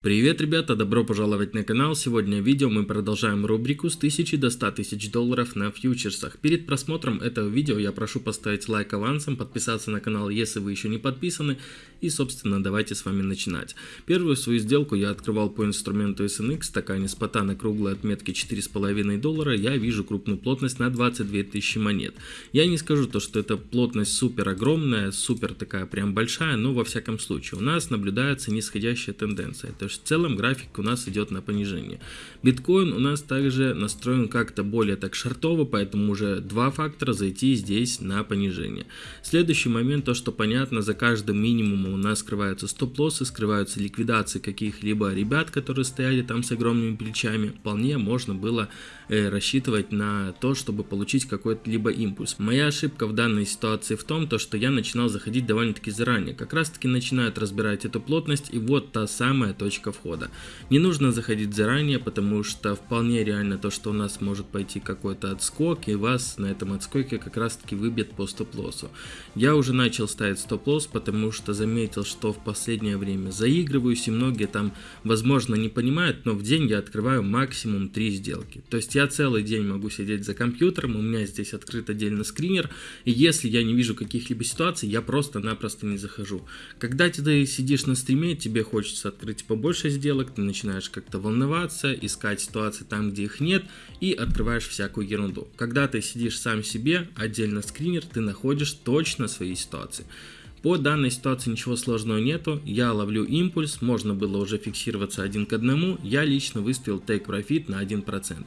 Привет, ребята, добро пожаловать на канал. Сегодня в видео мы продолжаем рубрику с 1000 до 100 тысяч долларов на фьючерсах. Перед просмотром этого видео я прошу поставить лайк авансом, подписаться на канал, если вы еще не подписаны. И, собственно, давайте с вами начинать. Первую свою сделку я открывал по инструменту SNX, стакане спота на круглой отметке 4,5 доллара. Я вижу крупную плотность на 22 тысячи монет. Я не скажу то, что эта плотность супер огромная, супер такая прям большая, но во всяком случае у нас наблюдается нисходящая тенденция. В целом график у нас идет на понижение. Биткоин у нас также настроен как-то более так шартово, поэтому уже два фактора зайти здесь на понижение. Следующий момент, то что понятно, за каждым минимумом у нас скрываются стоп-лоссы, скрываются ликвидации каких-либо ребят, которые стояли там с огромными плечами. Вполне можно было э, рассчитывать на то, чтобы получить какой-то либо импульс. Моя ошибка в данной ситуации в том, то, что я начинал заходить довольно-таки заранее. Как раз таки начинают разбирать эту плотность и вот та самая точка точка входа. Не нужно заходить заранее, потому что вполне реально то, что у нас может пойти какой-то отскок, и вас на этом отскоке как раз таки выбьет по стоп-лоссу. Я уже начал ставить стоп-лосс, потому что заметил, что в последнее время заигрываюсь, и многие там, возможно, не понимают, но в день я открываю максимум 3 сделки. То есть я целый день могу сидеть за компьютером, у меня здесь открыт отдельно скринер, и если я не вижу каких-либо ситуаций, я просто-напросто не захожу. Когда ты сидишь на стриме, тебе хочется открыть побольше, больше сделок, ты начинаешь как-то волноваться, искать ситуации там, где их нет, и открываешь всякую ерунду. Когда ты сидишь сам себе, отдельно скринер, ты находишь точно свои ситуации. По данной ситуации ничего сложного нету, я ловлю импульс, можно было уже фиксироваться один к одному, я лично выставил take profit на 1%.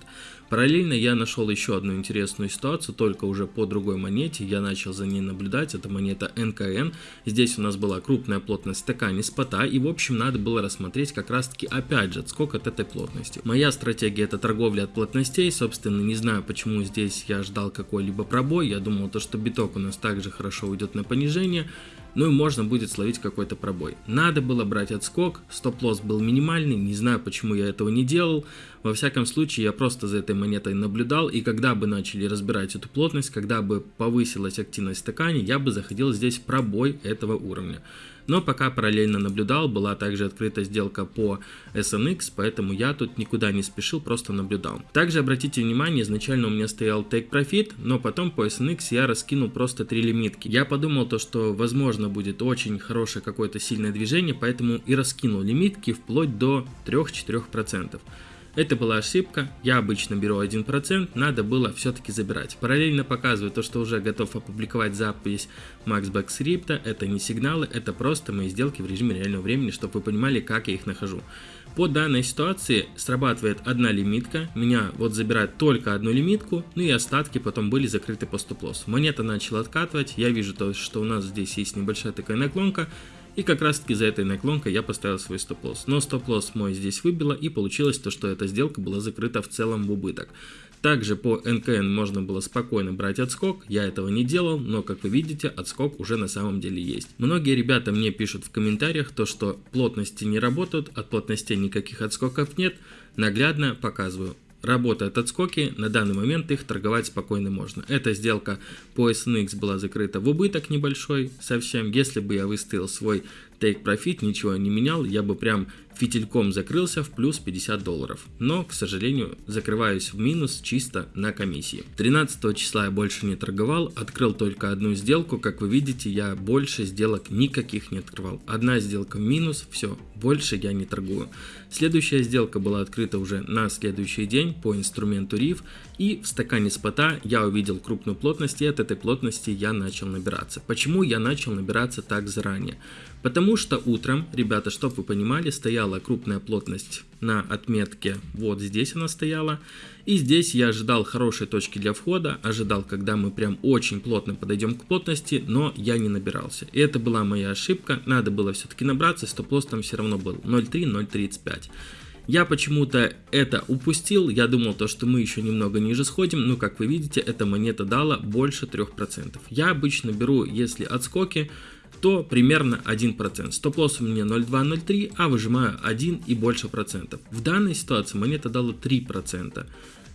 Параллельно я нашел еще одну интересную ситуацию, только уже по другой монете, я начал за ней наблюдать, это монета НКН, здесь у нас была крупная плотность стакане спота, и в общем надо было рассмотреть как раз таки опять же сколько от этой плотности. Моя стратегия это торговля от плотностей, собственно не знаю почему здесь я ждал какой-либо пробой, я думал то что биток у нас также хорошо уйдет на понижение, ну и можно будет словить какой-то пробой. Надо было брать отскок, стоп-лосс был минимальный, не знаю почему я этого не делал, во всяком случае я просто за этой монетой наблюдал, и когда бы начали разбирать эту плотность, когда бы повысилась активность стакане, я бы заходил здесь в пробой этого уровня. Но пока параллельно наблюдал, была также открыта сделка по SNX, поэтому я тут никуда не спешил, просто наблюдал. Также обратите внимание, изначально у меня стоял Take Profit, но потом по SNX я раскинул просто три лимитки. Я подумал то, что возможно будет очень хорошее какое-то сильное движение, поэтому и раскинул лимитки вплоть до 3-4%. Это была ошибка, я обычно беру 1%, надо было все-таки забирать. Параллельно показываю то, что уже готов опубликовать запись Maxback скрипта, это не сигналы, это просто мои сделки в режиме реального времени, чтобы вы понимали, как я их нахожу. По данной ситуации срабатывает одна лимитка, меня вот забирает только одну лимитку, ну и остатки потом были закрыты по стоп-лоссу. Монета начала откатывать, я вижу то, что у нас здесь есть небольшая такая наклонка, и как раз таки за этой наклонкой я поставил свой стоп-лосс. Но стоп-лосс мой здесь выбило и получилось то, что эта сделка была закрыта в целом в убыток. Также по НКН можно было спокойно брать отскок, я этого не делал, но как вы видите, отскок уже на самом деле есть. Многие ребята мне пишут в комментариях то, что плотности не работают, от плотностей никаких отскоков нет, наглядно показываю работают отскоки, на данный момент их торговать спокойно можно. Эта сделка по SNX была закрыта в убыток небольшой совсем. Если бы я выставил свой take profit, ничего не менял, я бы прям фитильком закрылся в плюс 50 долларов. Но, к сожалению, закрываюсь в минус чисто на комиссии. 13 числа я больше не торговал, открыл только одну сделку. Как вы видите, я больше сделок никаких не открывал. Одна сделка минус, все, больше я не торгую. Следующая сделка была открыта уже на следующий день по инструменту RIF. И в стакане спота я увидел крупную плотность, и от этой плотности я начал набираться. Почему я начал набираться так заранее? Потому что утром, ребята, чтобы вы понимали, стояла крупная плотность на отметке, вот здесь она стояла. И здесь я ожидал хорошей точки для входа, ожидал, когда мы прям очень плотно подойдем к плотности, но я не набирался. И это была моя ошибка, надо было все-таки набраться, стоп-лосс там все равно был 0.3-0.35. Я почему-то это упустил, я думал то, что мы еще немного ниже сходим, но как вы видите, эта монета дала больше 3%. Я обычно беру, если отскоки, то примерно 1%. Стоп-лосс у меня 0,2-0,3, а выжимаю 1 и больше процентов. В данной ситуации монета дала 3%.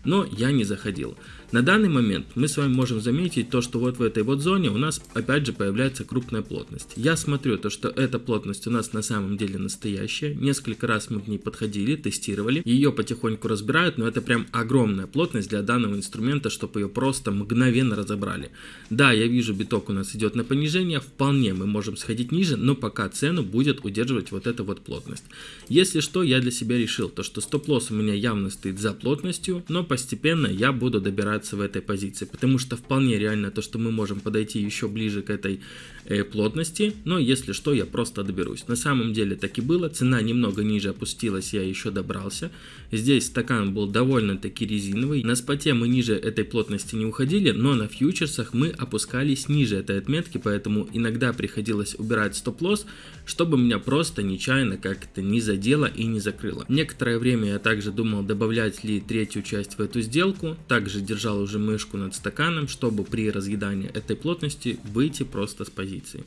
Но я не заходил. На данный момент мы с вами можем заметить то, что вот в этой вот зоне у нас опять же появляется крупная плотность. Я смотрю то, что эта плотность у нас на самом деле настоящая. Несколько раз мы к ней подходили, тестировали. Ее потихоньку разбирают, но это прям огромная плотность для данного инструмента, чтобы ее просто мгновенно разобрали. Да, я вижу биток у нас идет на понижение, вполне мы можем сходить ниже, но пока цену будет удерживать вот эта вот плотность. Если что, я для себя решил, то что стоп-лосс у меня явно стоит за плотностью, но постепенно я буду добирать разбираться в этой позиции, потому что вполне реально то, что мы можем подойти еще ближе к этой э, плотности, но если что, я просто доберусь. На самом деле так и было, цена немного ниже опустилась, я еще добрался. Здесь стакан был довольно-таки резиновый, на споте мы ниже этой плотности не уходили, но на фьючерсах мы опускались ниже этой отметки, поэтому иногда приходилось убирать стоп-лосс, чтобы меня просто нечаянно как-то не задело и не закрыло. Некоторое время я также думал добавлять ли третью часть в эту сделку, также держал уже мышку над стаканом, чтобы при разъедании этой плотности выйти просто с позиции.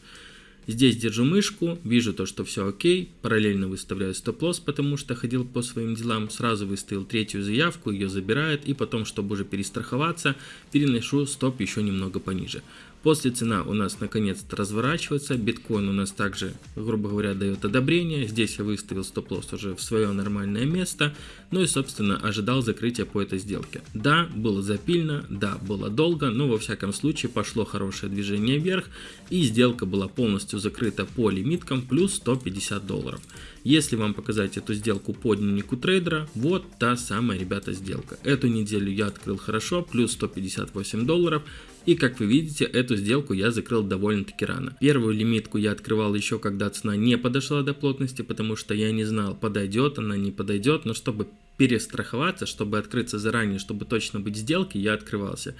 Здесь держу мышку, вижу то, что все окей, параллельно выставляю стоп-лосс, потому что ходил по своим делам, сразу выставил третью заявку, ее забирает, и потом, чтобы уже перестраховаться, переношу стоп еще немного пониже. После цена у нас наконец-то разворачивается, биткоин у нас также, грубо говоря, дает одобрение. Здесь я выставил стоп-лосс уже в свое нормальное место, ну и, собственно, ожидал закрытия по этой сделке. Да, было запильно, да, было долго, но во всяком случае пошло хорошее движение вверх, и сделка была полностью закрыта по лимиткам плюс 150 долларов. Если вам показать эту сделку по дневнику трейдера, вот та самая, ребята, сделка. Эту неделю я открыл хорошо, плюс 158 долларов. И как вы видите, эту сделку я закрыл довольно-таки рано. Первую лимитку я открывал еще когда цена не подошла до плотности, потому что я не знал, подойдет она, не подойдет, но чтобы перестраховаться, чтобы открыться заранее, чтобы точно быть в сделке, я открывался.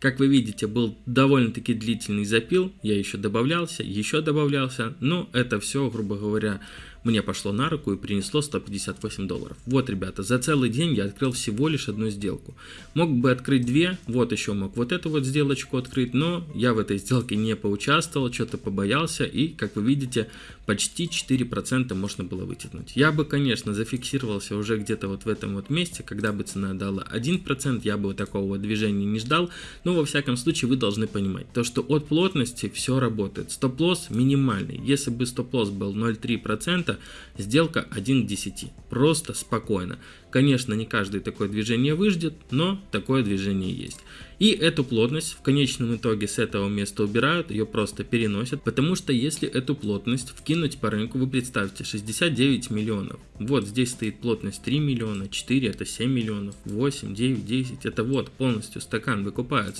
Как вы видите, был довольно-таки длительный запил, я еще добавлялся, еще добавлялся, но это все, грубо говоря, мне пошло на руку и принесло 158 долларов. Вот, ребята, за целый день я открыл всего лишь одну сделку. Мог бы открыть две, вот еще мог вот эту вот сделочку открыть, но я в этой сделке не поучаствовал, что-то побоялся и, как вы видите, почти 4% можно было вытянуть. Я бы, конечно, зафиксировался уже где-то вот в этом вот месте, когда бы цена дала 1%, я бы такого движения не ждал, но во всяком случае вы должны понимать, то что от плотности все работает. Стоп-лосс минимальный, если бы стоп-лосс был 0,3%, это сделка 1 к 10. Просто спокойно. Конечно, не каждое такое движение выждет, но такое движение есть. И эту плотность в конечном итоге с этого места убирают, ее просто переносят, потому что если эту плотность вкинуть по рынку, вы представьте, 69 миллионов. Вот здесь стоит плотность 3 миллиона, 4 это 7 миллионов, 8, 9, 10, это вот полностью стакан выкупается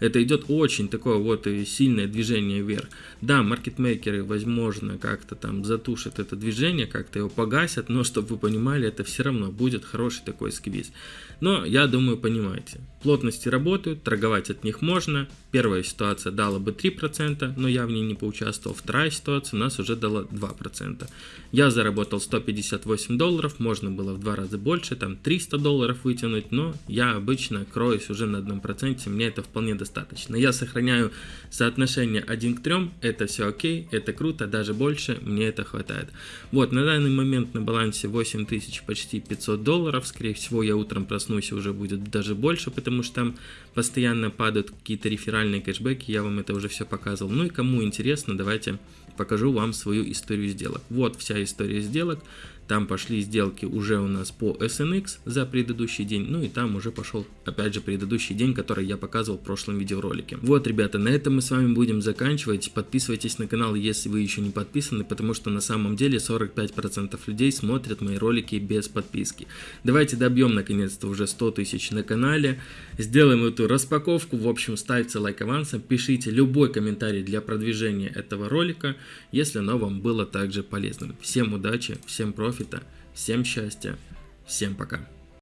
это идет очень такое вот сильное движение вверх. Да, маркетмейкеры, возможно, как-то там затушат это движение, как-то его погасят, но чтобы вы понимали, это все равно будет хороший такой сквиз. Но я думаю, понимаете. Плотности работают, торговать от них можно. Первая ситуация дала бы 3%, но я в ней не поучаствовал. Вторая ситуация у нас уже дала 2%. Я заработал 158 долларов, можно было в два раза больше, там 300 долларов вытянуть, но я обычно кроюсь уже на 1%, мне это вполне достаточно. Я сохраняю соотношение 1 к 3, это все окей, это круто, даже больше, мне это хватает. Вот, на данный момент на балансе 8000 почти 500 долларов, скорее всего я утром проснусь проснусь, уже будет даже больше, потому что там постоянно падают какие-то реферальные кэшбэки, я вам это уже все показывал. Ну и кому интересно, давайте покажу вам свою историю сделок. Вот вся история сделок. Там пошли сделки уже у нас по SNX за предыдущий день. Ну и там уже пошел опять же предыдущий день, который я показывал в прошлом видеоролике. Вот, ребята, на этом мы с вами будем заканчивать. Подписывайтесь на канал, если вы еще не подписаны, потому что на самом деле 45% людей смотрят мои ролики без подписки. Давайте добьем наконец-то уже 100 тысяч на канале. Сделаем эту распаковку. В общем, ставьте лайк авансом, пишите любой комментарий для продвижения этого ролика, если оно вам было также полезным. Всем удачи, всем профита, всем счастья, всем пока.